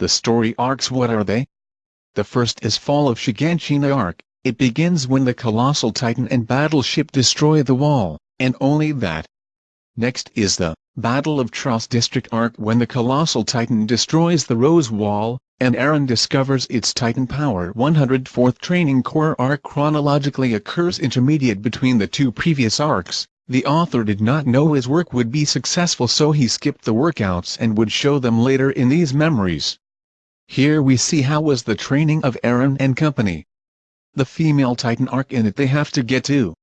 The story arcs what are they? The first is Fall of Shiganshina arc, it begins when the Colossal Titan and Battleship destroy the wall, and only that. Next is the Battle of Trost District arc when the Colossal Titan destroys the Rose Wall, and Eren discovers its Titan power 104th Training Corps arc chronologically occurs intermediate between the two previous arcs, the author did not know his work would be successful so he skipped the workouts and would show them later in these memories. Here we see how was the training of Eren and company. The female Titan arc in it they have to get to.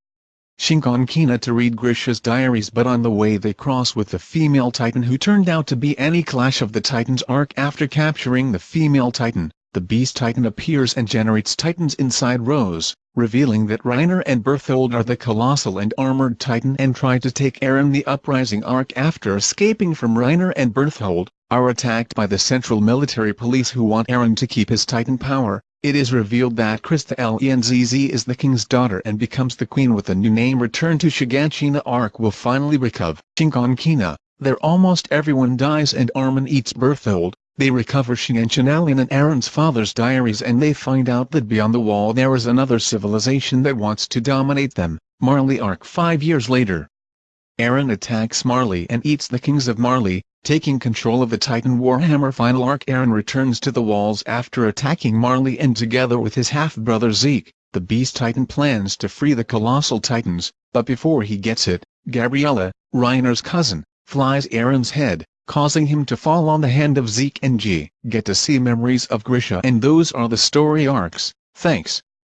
Shiganshina to read Grisha's diaries but on the way they cross with the female Titan who turned out to be Annie Clash of the Titans arc after capturing the female Titan, the Beast Titan appears and generates Titans inside Rose, revealing that Reiner and Bertholdt are the Colossal and Armored Titan and try to take Eren the Uprising arc after escaping from Reiner and Bertholdt, are attacked by the Central Military Police who want Eren to keep his Titan power, it is revealed that Krista Lenz is the king's daughter and becomes the queen with a new name Return to Shiganshina arc will finally recover. Shiganshina, there almost everyone dies and Armin eats Bertholdt, they recover Shiganshina and Eren's father's diaries and they find out that beyond the wall there is another civilization that wants to dominate them, Marley arc. Five years later. Eren attacks Marley and eats the kings of Marley, Taking control of the Titan Warhammer Final Arc Eren returns to the walls after attacking Marley and together with his half-brother Zeke, the Beast Titan plans to free the Colossal Titans, but before he gets it, Gabriella, Reiner's cousin, flies Eren's head, causing him to fall on the hand of Zeke and G. Get to see memories of Grisha and those are the story arcs, thanks.